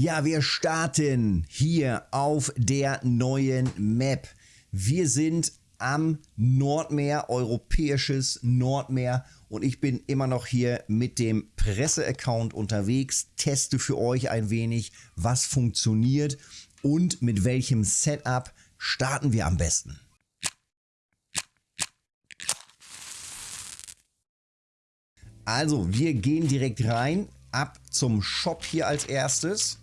Ja, wir starten hier auf der neuen Map. Wir sind am Nordmeer, europäisches Nordmeer und ich bin immer noch hier mit dem Presse-Account unterwegs, teste für euch ein wenig, was funktioniert und mit welchem Setup starten wir am besten. Also, wir gehen direkt rein, ab zum Shop hier als erstes.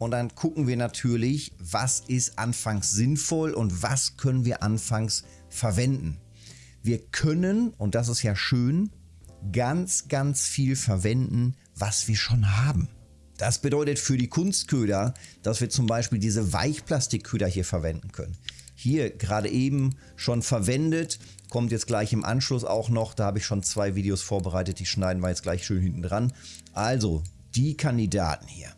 Und dann gucken wir natürlich, was ist anfangs sinnvoll und was können wir anfangs verwenden. Wir können, und das ist ja schön, ganz, ganz viel verwenden, was wir schon haben. Das bedeutet für die Kunstköder, dass wir zum Beispiel diese Weichplastikköder hier verwenden können. Hier gerade eben schon verwendet, kommt jetzt gleich im Anschluss auch noch. Da habe ich schon zwei Videos vorbereitet, die schneiden wir jetzt gleich schön hinten dran. Also die Kandidaten hier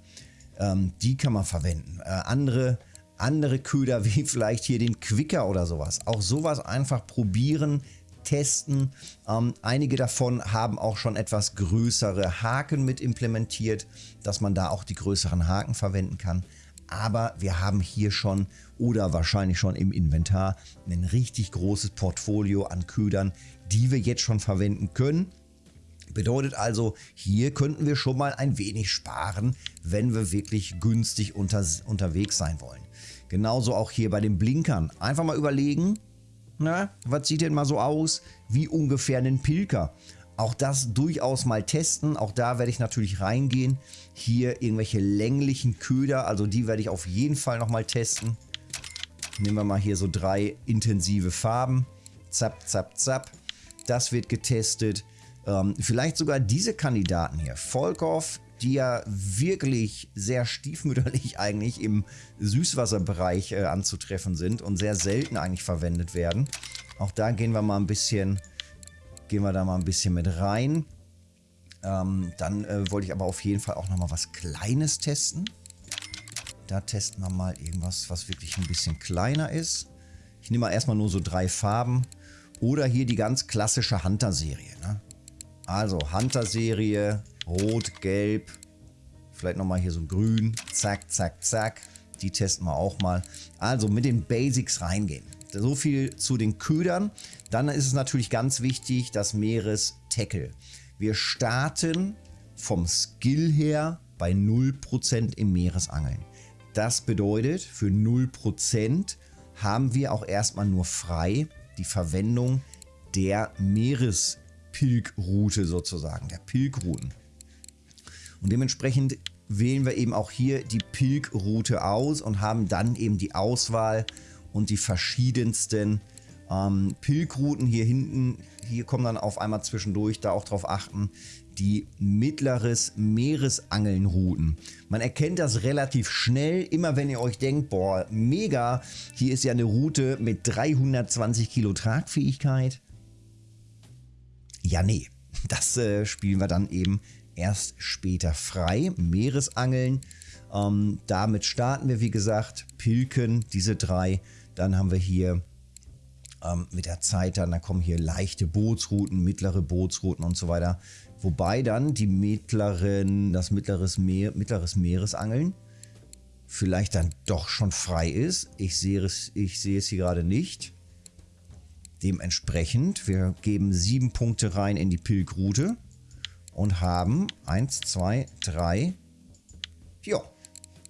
ähm, die kann man verwenden. Äh, andere, andere Köder wie vielleicht hier den Quicker oder sowas. Auch sowas einfach probieren, testen. Ähm, einige davon haben auch schon etwas größere Haken mit implementiert, dass man da auch die größeren Haken verwenden kann. Aber wir haben hier schon oder wahrscheinlich schon im Inventar ein richtig großes Portfolio an Ködern, die wir jetzt schon verwenden können. Bedeutet also, hier könnten wir schon mal ein wenig sparen, wenn wir wirklich günstig unter, unterwegs sein wollen. Genauso auch hier bei den Blinkern. Einfach mal überlegen, na, was sieht denn mal so aus wie ungefähr ein Pilker? Auch das durchaus mal testen. Auch da werde ich natürlich reingehen. Hier irgendwelche länglichen Köder, also die werde ich auf jeden Fall nochmal testen. Nehmen wir mal hier so drei intensive Farben. Zap, zap, zap. Das wird getestet. Ähm, vielleicht sogar diese Kandidaten hier. Volkov, die ja wirklich sehr stiefmütterlich eigentlich im Süßwasserbereich äh, anzutreffen sind und sehr selten eigentlich verwendet werden. Auch da gehen wir mal ein bisschen, gehen wir da mal ein bisschen mit rein. Ähm, dann äh, wollte ich aber auf jeden Fall auch nochmal was Kleines testen. Da testen wir mal irgendwas, was wirklich ein bisschen kleiner ist. Ich nehme mal erstmal nur so drei Farben. Oder hier die ganz klassische Hunter-Serie. Ne? Also Hunter-Serie, rot, gelb, vielleicht nochmal hier so grün, zack, zack, zack. Die testen wir auch mal. Also mit den Basics reingehen. So viel zu den Ködern. Dann ist es natürlich ganz wichtig, das Meeres-Tackle. Wir starten vom Skill her bei 0% im Meeresangeln. Das bedeutet, für 0% haben wir auch erstmal nur frei die Verwendung der Meeres Pilgroute sozusagen, der Pilgrouten. Und dementsprechend wählen wir eben auch hier die Pilgroute aus und haben dann eben die Auswahl und die verschiedensten ähm, Pilgrouten hier hinten. Hier kommen dann auf einmal zwischendurch, da auch drauf achten, die mittleres Meeresangelnrouten. Man erkennt das relativ schnell, immer wenn ihr euch denkt, boah, mega, hier ist ja eine Route mit 320 Kilo Tragfähigkeit. Ja, nee, das äh, spielen wir dann eben erst später frei. Meeresangeln, ähm, damit starten wir wie gesagt. Pilken, diese drei. Dann haben wir hier ähm, mit der Zeit dann, da kommen hier leichte Bootsrouten, mittlere Bootsrouten und so weiter. Wobei dann die mittleren, das mittleres, Meer, mittleres Meeresangeln vielleicht dann doch schon frei ist. Ich sehe es, ich sehe es hier gerade nicht. Dementsprechend, wir geben sieben Punkte rein in die Pilgroute und haben 1, 2, 3, ja,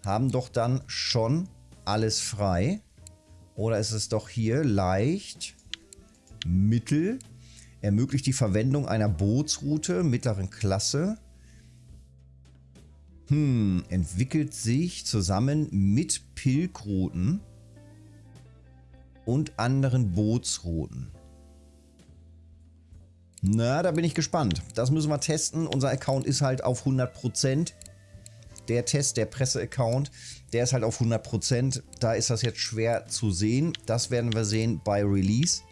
haben doch dann schon alles frei. Oder ist es doch hier leicht, mittel, ermöglicht die Verwendung einer Bootsroute mittleren Klasse. Hm, entwickelt sich zusammen mit Pilgrouten und anderen Bootsrouten. Na, da bin ich gespannt. Das müssen wir testen. Unser Account ist halt auf 100%. Der Test, der Presse-Account, der ist halt auf 100%. Da ist das jetzt schwer zu sehen. Das werden wir sehen bei Release.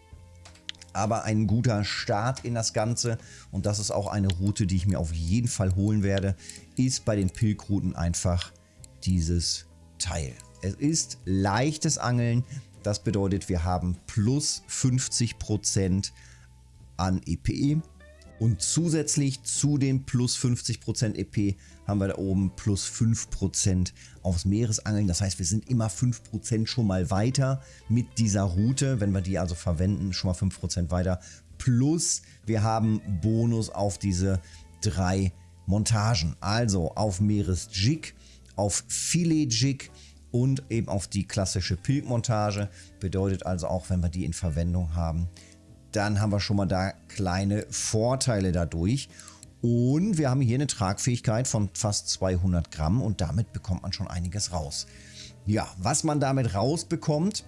Aber ein guter Start in das Ganze und das ist auch eine Route, die ich mir auf jeden Fall holen werde, ist bei den Pilgrouten einfach dieses Teil. Es ist leichtes Angeln, das bedeutet, wir haben plus 50% an EPE. Und zusätzlich zu den plus 50% EP haben wir da oben plus 5% aufs Meeresangeln. Das heißt, wir sind immer 5% schon mal weiter mit dieser Route, wenn wir die also verwenden, schon mal 5% weiter. Plus wir haben Bonus auf diese drei Montagen. Also auf Meeresjig, auf Filetjig und eben auf die klassische Pilkmontage. Bedeutet also auch, wenn wir die in Verwendung haben, dann haben wir schon mal da kleine Vorteile dadurch. Und wir haben hier eine Tragfähigkeit von fast 200 Gramm und damit bekommt man schon einiges raus. Ja, was man damit rausbekommt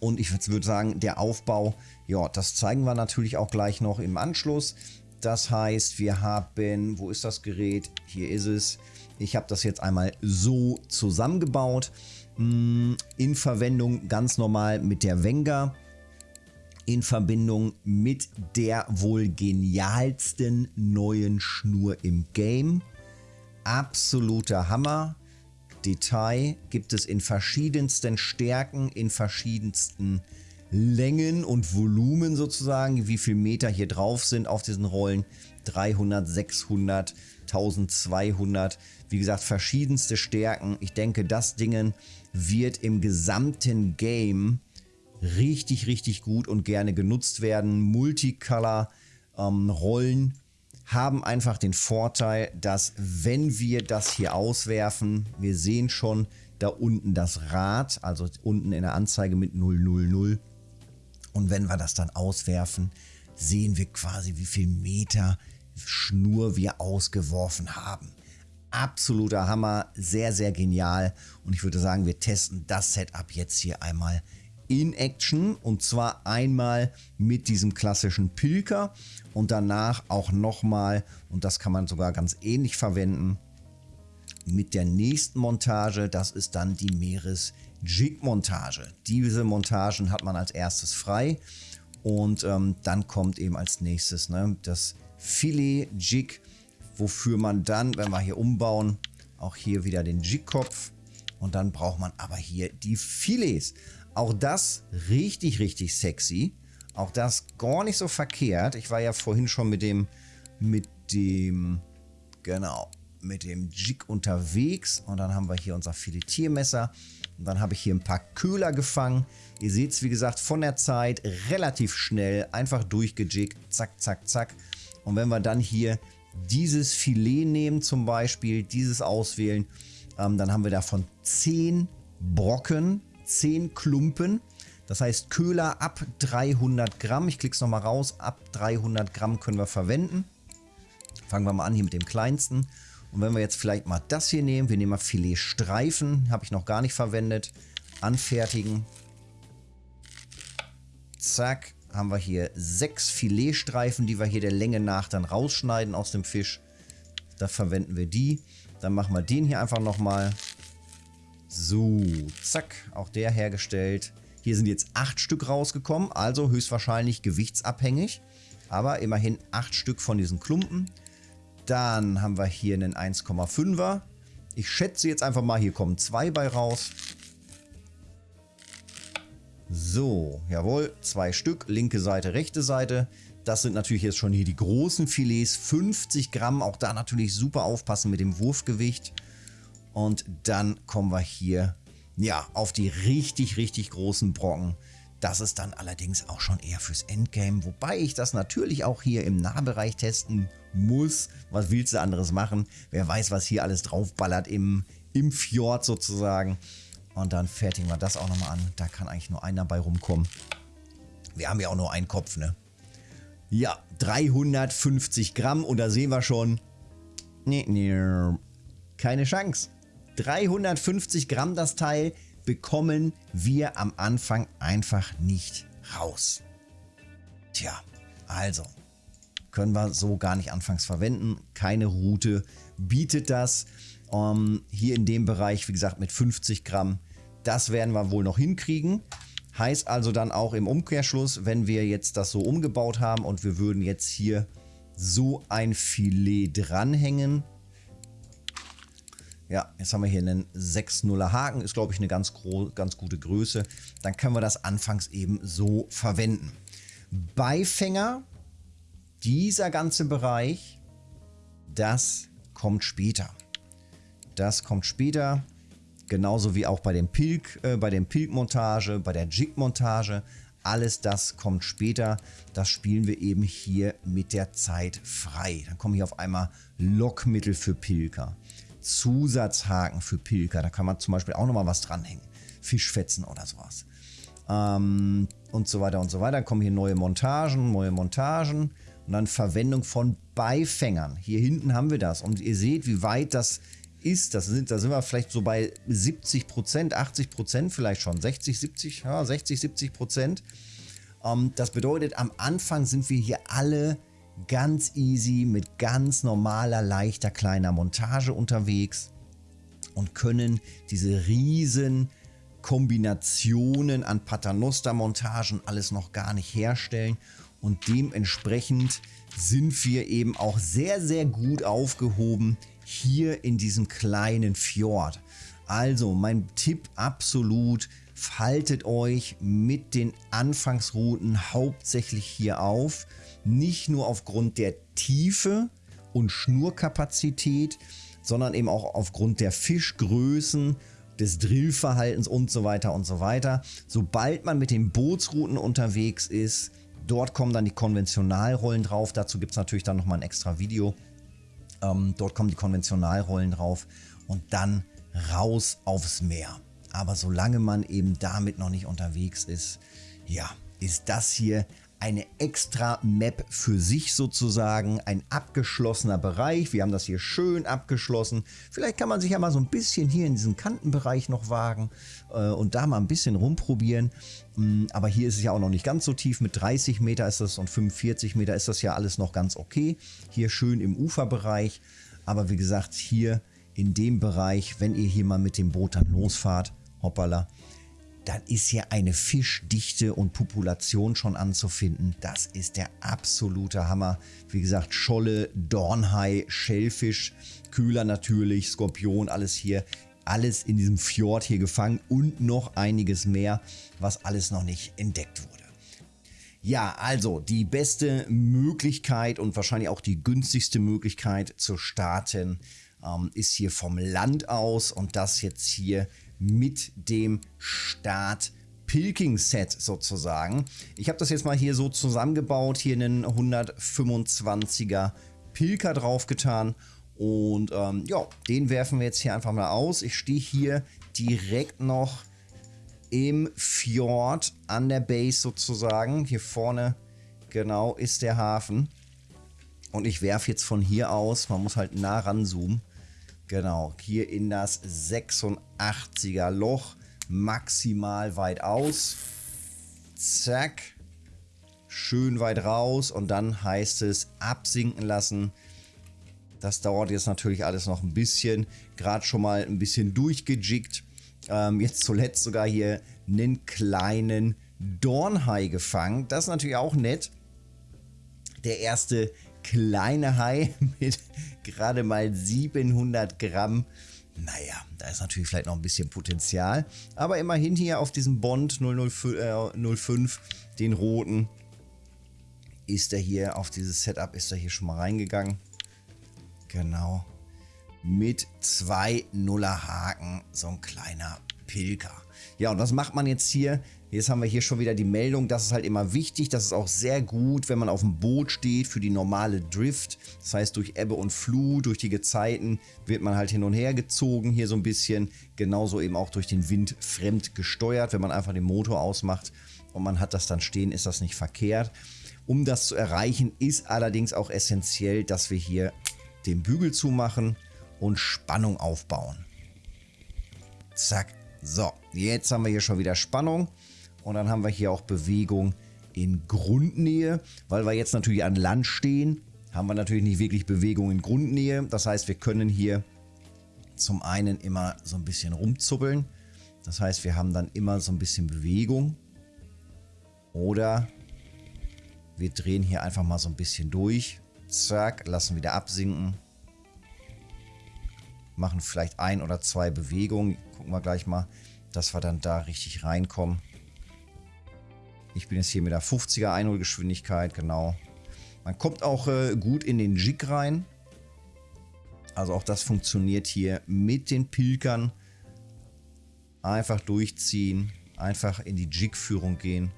und ich würde sagen, der Aufbau, ja, das zeigen wir natürlich auch gleich noch im Anschluss. Das heißt, wir haben, wo ist das Gerät? Hier ist es. Ich habe das jetzt einmal so zusammengebaut. Hm, in Verwendung ganz normal mit der Wenger in Verbindung mit der wohl genialsten neuen Schnur im Game. Absoluter Hammer. Detail gibt es in verschiedensten Stärken, in verschiedensten Längen und Volumen sozusagen, wie viel Meter hier drauf sind auf diesen Rollen. 300, 600, 1200, wie gesagt, verschiedenste Stärken. Ich denke, das Ding wird im gesamten Game richtig, richtig gut und gerne genutzt werden. Multicolor-Rollen ähm, haben einfach den Vorteil, dass wenn wir das hier auswerfen, wir sehen schon da unten das Rad, also unten in der Anzeige mit 000. Und wenn wir das dann auswerfen, sehen wir quasi, wie viel Meter Schnur wir ausgeworfen haben. Absoluter Hammer, sehr, sehr genial. Und ich würde sagen, wir testen das Setup jetzt hier einmal in Action und zwar einmal mit diesem klassischen Pilker und danach auch nochmal, und das kann man sogar ganz ähnlich verwenden, mit der nächsten Montage, das ist dann die Meeres-Jig-Montage. Diese Montagen hat man als erstes frei und ähm, dann kommt eben als nächstes ne, das Filet-Jig, wofür man dann, wenn wir hier umbauen, auch hier wieder den Jig-Kopf und dann braucht man aber hier die Filets. Auch das richtig, richtig sexy. Auch das gar nicht so verkehrt. Ich war ja vorhin schon mit dem, mit dem, genau, mit dem Jig unterwegs. Und dann haben wir hier unser Filetiermesser. Und dann habe ich hier ein paar Köhler gefangen. Ihr seht es, wie gesagt, von der Zeit relativ schnell, einfach durchgejiggt, zack, zack, zack. Und wenn wir dann hier dieses Filet nehmen zum Beispiel, dieses auswählen, ähm, dann haben wir davon 10 Brocken 10 Klumpen. Das heißt Köhler ab 300 Gramm. Ich klicke es nochmal raus. Ab 300 Gramm können wir verwenden. Fangen wir mal an hier mit dem kleinsten. Und wenn wir jetzt vielleicht mal das hier nehmen, wir nehmen mal Filetstreifen, habe ich noch gar nicht verwendet. Anfertigen. Zack, haben wir hier sechs Filetstreifen, die wir hier der Länge nach dann rausschneiden aus dem Fisch. Da verwenden wir die. Dann machen wir den hier einfach nochmal. So, zack, auch der hergestellt. Hier sind jetzt acht Stück rausgekommen, also höchstwahrscheinlich gewichtsabhängig. Aber immerhin acht Stück von diesen Klumpen. Dann haben wir hier einen 1,5er. Ich schätze jetzt einfach mal, hier kommen zwei bei raus. So, jawohl, zwei Stück, linke Seite, rechte Seite. Das sind natürlich jetzt schon hier die großen Filets, 50 Gramm. Auch da natürlich super aufpassen mit dem Wurfgewicht. Und dann kommen wir hier ja, auf die richtig, richtig großen Brocken. Das ist dann allerdings auch schon eher fürs Endgame, wobei ich das natürlich auch hier im Nahbereich testen muss. Was willst du anderes machen? Wer weiß, was hier alles draufballert im, im Fjord sozusagen. Und dann fertigen wir das auch nochmal an. Da kann eigentlich nur einer bei rumkommen. Wir haben ja auch nur einen Kopf, ne? Ja, 350 Gramm und da sehen wir schon, nee, nee, keine Chance. 350 Gramm das Teil bekommen wir am Anfang einfach nicht raus. Tja, also können wir so gar nicht anfangs verwenden. Keine Route bietet das. Um, ähm, hier in dem Bereich, wie gesagt, mit 50 Gramm. Das werden wir wohl noch hinkriegen. Heißt also dann auch im Umkehrschluss, wenn wir jetzt das so umgebaut haben und wir würden jetzt hier so ein Filet dranhängen, ja, jetzt haben wir hier einen 6-0er Haken, ist glaube ich eine ganz, ganz gute Größe. Dann können wir das anfangs eben so verwenden. Beifänger dieser ganze Bereich, das kommt später. Das kommt später. Genauso wie auch bei dem Pilk, äh, bei dem Pilk-Montage, bei der Jig-Montage. Alles das kommt später. Das spielen wir eben hier mit der Zeit frei. Dann kommen hier auf einmal Lockmittel für Pilker. Zusatzhaken für Pilker. Da kann man zum Beispiel auch nochmal was dranhängen. Fischfetzen oder sowas. Ähm, und so weiter und so weiter. Dann kommen hier neue Montagen, neue Montagen und dann Verwendung von Beifängern. Hier hinten haben wir das und ihr seht, wie weit das ist. Das sind, da sind wir vielleicht so bei 70 Prozent, 80 Prozent vielleicht schon, 60, 70, ja, 60, 70 Prozent. Ähm, das bedeutet, am Anfang sind wir hier alle ganz easy mit ganz normaler, leichter, kleiner Montage unterwegs und können diese riesen Kombinationen an Paternoster-Montagen alles noch gar nicht herstellen und dementsprechend sind wir eben auch sehr, sehr gut aufgehoben hier in diesem kleinen Fjord. Also mein Tipp absolut, faltet euch mit den Anfangsrouten hauptsächlich hier auf. Nicht nur aufgrund der Tiefe und Schnurkapazität, sondern eben auch aufgrund der Fischgrößen, des Drillverhaltens und so weiter und so weiter. Sobald man mit den Bootsrouten unterwegs ist, dort kommen dann die Konventionalrollen drauf. Dazu gibt es natürlich dann nochmal ein extra Video. Ähm, dort kommen die Konventionalrollen drauf und dann raus aufs Meer. Aber solange man eben damit noch nicht unterwegs ist, ja, ist das hier eine extra Map für sich sozusagen, ein abgeschlossener Bereich. Wir haben das hier schön abgeschlossen. Vielleicht kann man sich ja mal so ein bisschen hier in diesen Kantenbereich noch wagen äh, und da mal ein bisschen rumprobieren. Mm, aber hier ist es ja auch noch nicht ganz so tief. Mit 30 Meter ist das und 45 Meter ist das ja alles noch ganz okay. Hier schön im Uferbereich. Aber wie gesagt, hier in dem Bereich, wenn ihr hier mal mit dem Boot dann losfahrt, hoppala, dann ist hier eine Fischdichte und Population schon anzufinden. Das ist der absolute Hammer. Wie gesagt, Scholle, Dornhai, Schellfisch, Kühler natürlich, Skorpion, alles hier. Alles in diesem Fjord hier gefangen und noch einiges mehr, was alles noch nicht entdeckt wurde. Ja, also die beste Möglichkeit und wahrscheinlich auch die günstigste Möglichkeit zu starten ähm, ist hier vom Land aus und das jetzt hier mit dem Start Pilking Set sozusagen. Ich habe das jetzt mal hier so zusammengebaut, hier einen 125er Pilker draufgetan und ähm, ja, den werfen wir jetzt hier einfach mal aus. Ich stehe hier direkt noch im Fjord an der Base sozusagen. Hier vorne genau ist der Hafen. Und ich werfe jetzt von hier aus, man muss halt nah ranzoomen, Genau, hier in das 86er Loch. Maximal weit aus. Zack. Schön weit raus. Und dann heißt es absinken lassen. Das dauert jetzt natürlich alles noch ein bisschen. Gerade schon mal ein bisschen durchgejiggt. Ähm, jetzt zuletzt sogar hier einen kleinen Dornhai gefangen. Das ist natürlich auch nett. Der erste kleine Hai mit gerade mal 700 Gramm. Naja, da ist natürlich vielleicht noch ein bisschen Potenzial. Aber immerhin hier auf diesem Bond 005, äh, den roten, ist er hier auf dieses Setup, ist er hier schon mal reingegangen. Genau. Mit zwei Nuller Haken, so ein kleiner Pilker. Ja, und was macht man jetzt hier? Jetzt haben wir hier schon wieder die Meldung, das ist halt immer wichtig, das ist auch sehr gut, wenn man auf dem Boot steht für die normale Drift. Das heißt, durch Ebbe und Flut, durch die Gezeiten wird man halt hin und her gezogen hier so ein bisschen. Genauso eben auch durch den Wind fremd gesteuert. Wenn man einfach den Motor ausmacht und man hat das dann stehen, ist das nicht verkehrt. Um das zu erreichen, ist allerdings auch essentiell, dass wir hier den Bügel zumachen und Spannung aufbauen. Zack. So, jetzt haben wir hier schon wieder Spannung. Und dann haben wir hier auch Bewegung in Grundnähe, weil wir jetzt natürlich an Land stehen, haben wir natürlich nicht wirklich Bewegung in Grundnähe. Das heißt, wir können hier zum einen immer so ein bisschen rumzuppeln. Das heißt, wir haben dann immer so ein bisschen Bewegung. Oder wir drehen hier einfach mal so ein bisschen durch. Zack, lassen wieder absinken. Machen vielleicht ein oder zwei Bewegungen. Gucken wir gleich mal, dass wir dann da richtig reinkommen. Ich bin jetzt hier mit der 50er Einholgeschwindigkeit, genau. Man kommt auch äh, gut in den Jig rein. Also auch das funktioniert hier mit den Pilkern. Einfach durchziehen, einfach in die Jig-Führung gehen.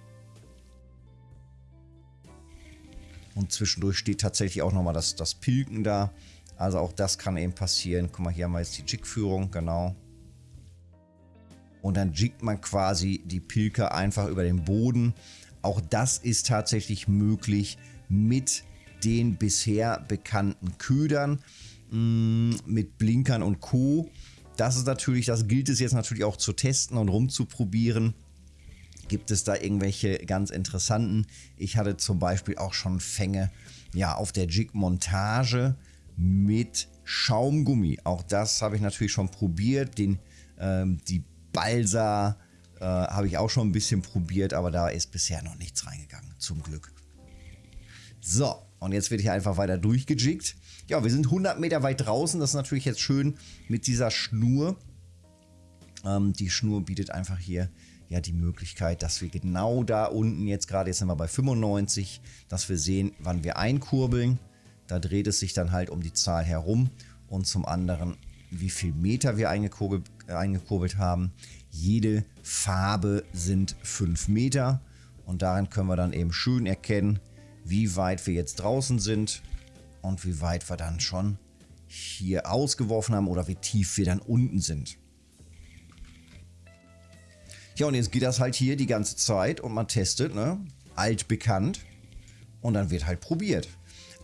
Und zwischendurch steht tatsächlich auch nochmal das, das Pilken da. Also auch das kann eben passieren. Guck mal, hier haben wir jetzt die Jig-Führung, genau. Und dann jiggt man quasi die Pilker einfach über den Boden. Auch das ist tatsächlich möglich mit den bisher bekannten Ködern, mm, mit Blinkern und Co. Das ist natürlich, das gilt es jetzt natürlich auch zu testen und rumzuprobieren. Gibt es da irgendwelche ganz interessanten? Ich hatte zum Beispiel auch schon Fänge ja, auf der Jig-Montage mit Schaumgummi. Auch das habe ich natürlich schon probiert. Den, ähm, die Balsa äh, habe ich auch schon ein bisschen probiert, aber da ist bisher noch nichts reingegangen, zum Glück. So, und jetzt wird hier einfach weiter durchgejiggt. Ja, wir sind 100 Meter weit draußen. Das ist natürlich jetzt schön mit dieser Schnur. Ähm, die Schnur bietet einfach hier ja die Möglichkeit, dass wir genau da unten jetzt gerade, jetzt sind wir bei 95, dass wir sehen, wann wir einkurbeln. Da dreht es sich dann halt um die Zahl herum und zum anderen, wie viel Meter wir eingekurbelt, eingekurbelt haben. Jede Farbe sind 5 Meter und darin können wir dann eben schön erkennen, wie weit wir jetzt draußen sind und wie weit wir dann schon hier ausgeworfen haben oder wie tief wir dann unten sind. Ja, und jetzt geht das halt hier die ganze Zeit und man testet, ne? Altbekannt. Und dann wird halt probiert.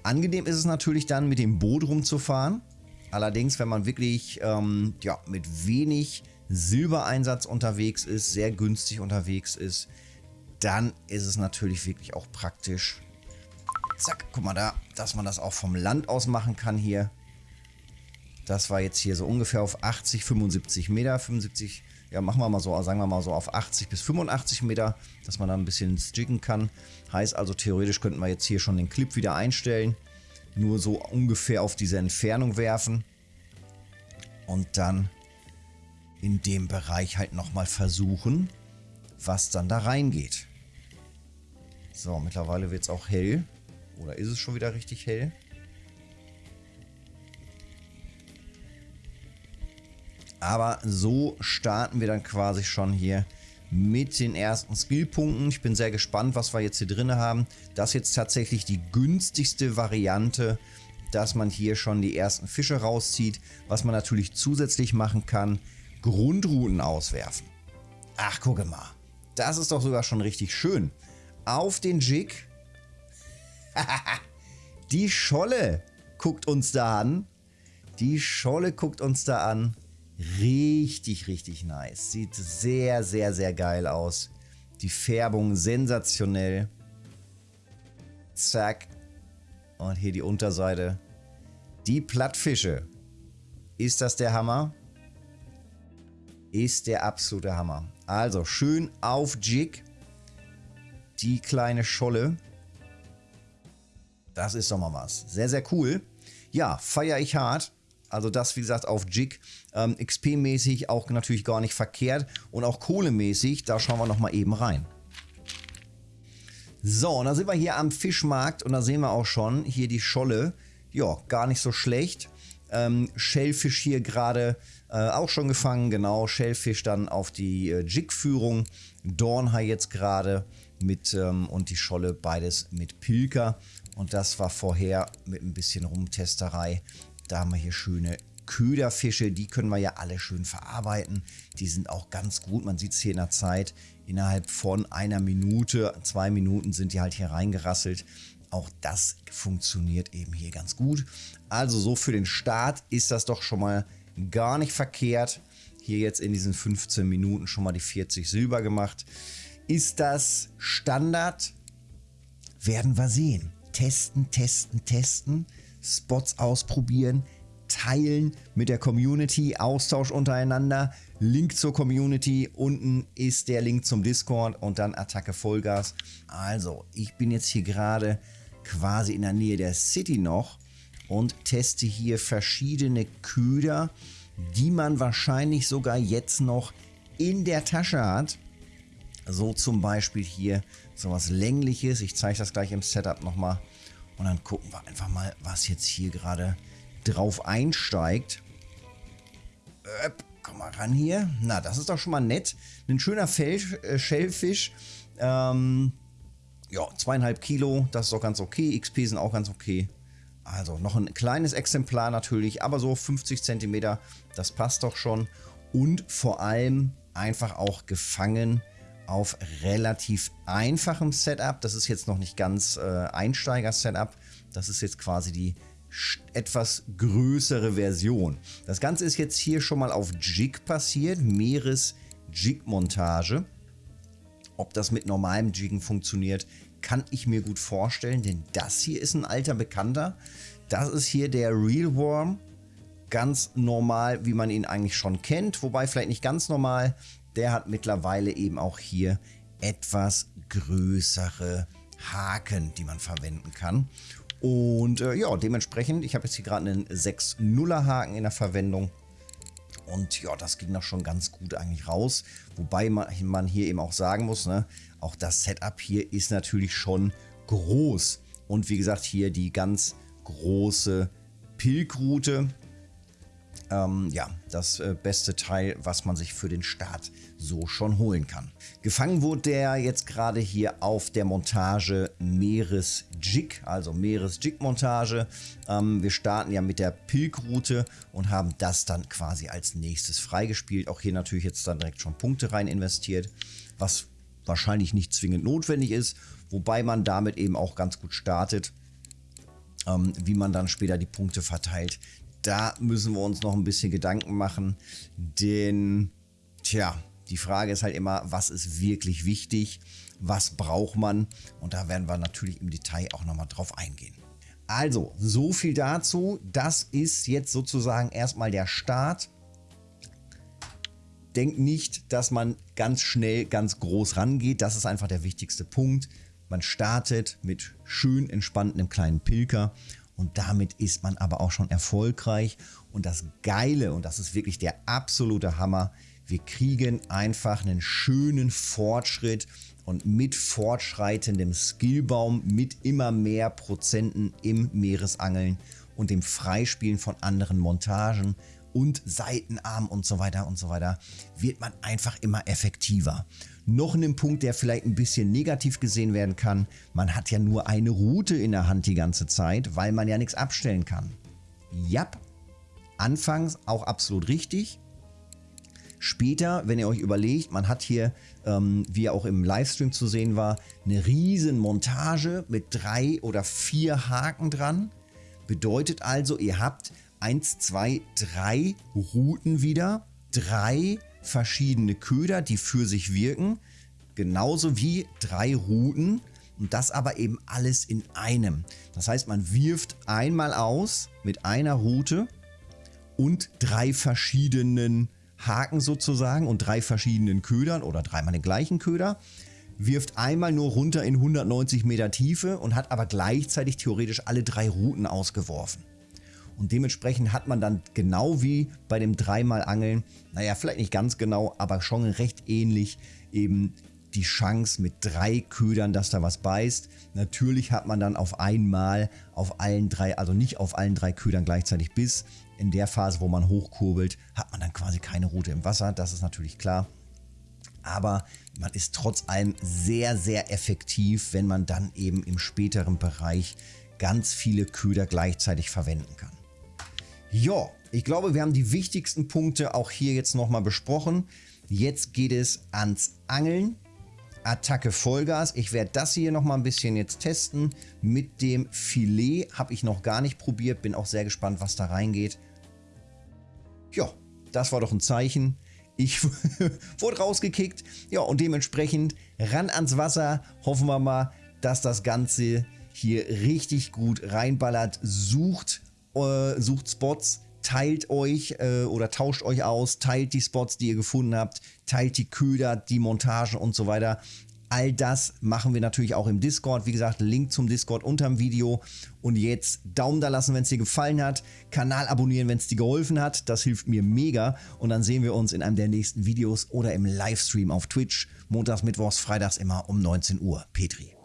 Angenehm ist es natürlich dann, mit dem Boot rumzufahren. Allerdings, wenn man wirklich ähm, ja, mit wenig Silbereinsatz unterwegs ist, sehr günstig unterwegs ist, dann ist es natürlich wirklich auch praktisch. Zack, guck mal da, dass man das auch vom Land aus machen kann hier. Das war jetzt hier so ungefähr auf 80, 75 Meter, 75 ja, machen wir mal so, sagen wir mal so auf 80 bis 85 Meter, dass man da ein bisschen jiggen kann. Heißt also, theoretisch könnten wir jetzt hier schon den Clip wieder einstellen. Nur so ungefähr auf diese Entfernung werfen. Und dann in dem Bereich halt nochmal versuchen, was dann da reingeht. So, mittlerweile wird es auch hell. Oder ist es schon wieder richtig hell? Aber so starten wir dann quasi schon hier mit den ersten Skillpunkten. Ich bin sehr gespannt, was wir jetzt hier drin haben. Das ist jetzt tatsächlich die günstigste Variante, dass man hier schon die ersten Fische rauszieht. Was man natürlich zusätzlich machen kann, Grundrouten auswerfen. Ach, gucke mal. Das ist doch sogar schon richtig schön. Auf den Jig. die Scholle guckt uns da an. Die Scholle guckt uns da an. Richtig, richtig nice. Sieht sehr, sehr, sehr geil aus. Die Färbung sensationell. Zack. Und hier die Unterseite. Die Plattfische. Ist das der Hammer? Ist der absolute Hammer. Also schön auf Jig. Die kleine Scholle. Das ist doch mal was. Sehr, sehr cool. Ja, feiere ich hart. Also das, wie gesagt, auf Jig. Ähm, XP-mäßig auch natürlich gar nicht verkehrt. Und auch kohlemäßig, da schauen wir nochmal eben rein. So, und da sind wir hier am Fischmarkt und da sehen wir auch schon hier die Scholle. Ja, gar nicht so schlecht. Ähm, Shellfisch hier gerade äh, auch schon gefangen, genau. Shellfisch dann auf die äh, Jig-Führung. Dornhai jetzt gerade mit ähm, und die Scholle beides mit Pilker. Und das war vorher mit ein bisschen Rumtesterei da haben wir hier schöne Köderfische, die können wir ja alle schön verarbeiten. Die sind auch ganz gut, man sieht es hier in der Zeit. Innerhalb von einer Minute, zwei Minuten sind die halt hier reingerasselt. Auch das funktioniert eben hier ganz gut. Also so für den Start ist das doch schon mal gar nicht verkehrt. Hier jetzt in diesen 15 Minuten schon mal die 40 Silber gemacht. Ist das Standard? Werden wir sehen. Testen, testen, testen. Spots ausprobieren, teilen mit der Community, Austausch untereinander, Link zur Community, unten ist der Link zum Discord und dann Attacke Vollgas. Also, ich bin jetzt hier gerade quasi in der Nähe der City noch und teste hier verschiedene Köder, die man wahrscheinlich sogar jetzt noch in der Tasche hat. So zum Beispiel hier sowas längliches. Ich zeige das gleich im Setup nochmal. Und dann gucken wir einfach mal, was jetzt hier gerade drauf einsteigt. Öp, komm mal ran hier. Na, das ist doch schon mal nett. Ein schöner Fel äh, Schellfisch. Ähm, ja, zweieinhalb Kilo, das ist doch ganz okay. XP sind auch ganz okay. Also noch ein kleines Exemplar natürlich, aber so 50 Zentimeter, das passt doch schon. Und vor allem einfach auch gefangen auf relativ einfachem Setup. Das ist jetzt noch nicht ganz äh, Einsteiger-Setup. Das ist jetzt quasi die etwas größere Version. Das Ganze ist jetzt hier schon mal auf Jig passiert, Meeres-Jig-Montage. Ob das mit normalem Jiggen funktioniert, kann ich mir gut vorstellen, denn das hier ist ein alter Bekannter. Das ist hier der Real Worm. Ganz normal, wie man ihn eigentlich schon kennt, wobei vielleicht nicht ganz normal. Der hat mittlerweile eben auch hier etwas größere Haken, die man verwenden kann. Und äh, ja, dementsprechend, ich habe jetzt hier gerade einen 6-0er Haken in der Verwendung. Und ja, das ging doch schon ganz gut eigentlich raus. Wobei man, hier eben auch sagen muss, ne, auch das Setup hier ist natürlich schon groß. Und wie gesagt, hier die ganz große Pilgroute. Ähm, ja, das äh, beste Teil, was man sich für den Start so schon holen kann. Gefangen wurde der jetzt gerade hier auf der Montage Meeresjig, also Meeresjig-Montage. Ähm, wir starten ja mit der Pilgroute und haben das dann quasi als nächstes freigespielt. Auch hier natürlich jetzt dann direkt schon Punkte rein investiert, was wahrscheinlich nicht zwingend notwendig ist, wobei man damit eben auch ganz gut startet. Ähm, wie man dann später die Punkte verteilt, da müssen wir uns noch ein bisschen Gedanken machen, denn, tja, die Frage ist halt immer, was ist wirklich wichtig, was braucht man und da werden wir natürlich im Detail auch nochmal drauf eingehen. Also, so viel dazu. Das ist jetzt sozusagen erstmal der Start. Denkt nicht, dass man ganz schnell ganz groß rangeht. Das ist einfach der wichtigste Punkt. Man startet mit schön entspannten kleinen Pilker und damit ist man aber auch schon erfolgreich. Und das Geile, und das ist wirklich der absolute Hammer, wir kriegen einfach einen schönen Fortschritt und mit fortschreitendem Skillbaum, mit immer mehr Prozenten im Meeresangeln und dem Freispielen von anderen Montagen und Seitenarm und so weiter und so weiter, wird man einfach immer effektiver. Noch ein Punkt, der vielleicht ein bisschen negativ gesehen werden kann, man hat ja nur eine Route in der Hand die ganze Zeit, weil man ja nichts abstellen kann. Ja, anfangs auch absolut richtig. Später, wenn ihr euch überlegt, man hat hier, ähm, wie auch im Livestream zu sehen war, eine riesen Montage mit drei oder vier Haken dran. Bedeutet also, ihr habt 1, 2, 3 Routen wieder, drei verschiedene Köder, die für sich wirken, genauso wie drei Routen und das aber eben alles in einem. Das heißt, man wirft einmal aus mit einer Route und drei verschiedenen Haken sozusagen und drei verschiedenen Ködern oder dreimal den gleichen Köder, wirft einmal nur runter in 190 Meter Tiefe und hat aber gleichzeitig theoretisch alle drei Routen ausgeworfen. Und dementsprechend hat man dann genau wie bei dem dreimal Angeln, naja, vielleicht nicht ganz genau, aber schon recht ähnlich eben die Chance mit drei Ködern, dass da was beißt. Natürlich hat man dann auf einmal auf allen drei, also nicht auf allen drei Ködern gleichzeitig Biss. In der Phase, wo man hochkurbelt, hat man dann quasi keine Route im Wasser. Das ist natürlich klar. Aber man ist trotz allem sehr, sehr effektiv, wenn man dann eben im späteren Bereich ganz viele Köder gleichzeitig verwenden kann. Ja, ich glaube, wir haben die wichtigsten Punkte auch hier jetzt nochmal besprochen. Jetzt geht es ans Angeln. Attacke Vollgas. Ich werde das hier nochmal ein bisschen jetzt testen. Mit dem Filet habe ich noch gar nicht probiert. Bin auch sehr gespannt, was da reingeht. Ja, das war doch ein Zeichen. Ich wurde rausgekickt. Ja, und dementsprechend ran ans Wasser. Hoffen wir mal, dass das Ganze hier richtig gut reinballert. Sucht äh, sucht Spots, teilt euch äh, oder tauscht euch aus, teilt die Spots, die ihr gefunden habt, teilt die Köder, die Montagen und so weiter. All das machen wir natürlich auch im Discord. Wie gesagt, Link zum Discord unterm Video. Und jetzt Daumen da lassen, wenn es dir gefallen hat. Kanal abonnieren, wenn es dir geholfen hat. Das hilft mir mega. Und dann sehen wir uns in einem der nächsten Videos oder im Livestream auf Twitch. Montags, Mittwochs, Freitags immer um 19 Uhr. Petri.